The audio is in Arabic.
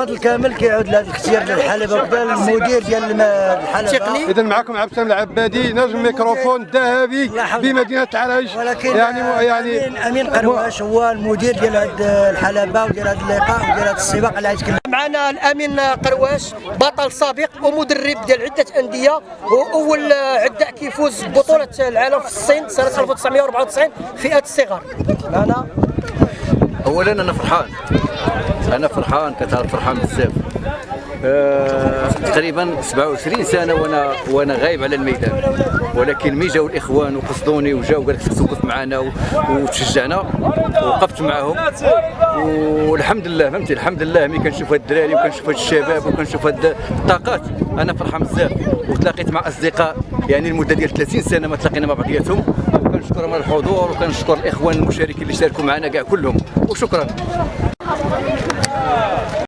الفضل كامل كيعود لهذا الاختيار ديال الحلبة وكذا المدير ديال الحلبة. اذا معكم عبد السلام العبادي نجم الميكروفون الذهبي بمدينة عريش ولكن يعني يعني امين أمين قرواش هو المدير ديال هذه الحلبة وديال هذا اللقاء وديال هذا السباق اللي غيتكلم معنا الأمين قرواش بطل سابق ومدرب ديال عدة أندية وأول عداء كيفوز ببطوله العالم في الصين سنة 1994 فئة الصغار معنا؟ اولا أنا فرحان. أنا فرحان كتعرف فرحان بزاف. آه تقريبا 27 سنة وأنا وأنا غايب على الميدان. ولكن مي جاو الإخوان وقصدوني وجاو قال لك خصك توقف معنا وتشجعنا. وقفت معاهم. والحمد لله فهمتي؟ الحمد لله. ملي كنشوف هاد الدراري وكنشوف هاد الشباب وكنشوف هاد الطاقات. أنا فرحان بزاف. وتلاقيت مع أصدقاء يعني لمده ديال 30 سنة ما تلاقينا مع بعضياتهم. على الحضور وكنشكر الإخوان المشاركين اللي شاركوا معنا كاع كلهم. وشكرا.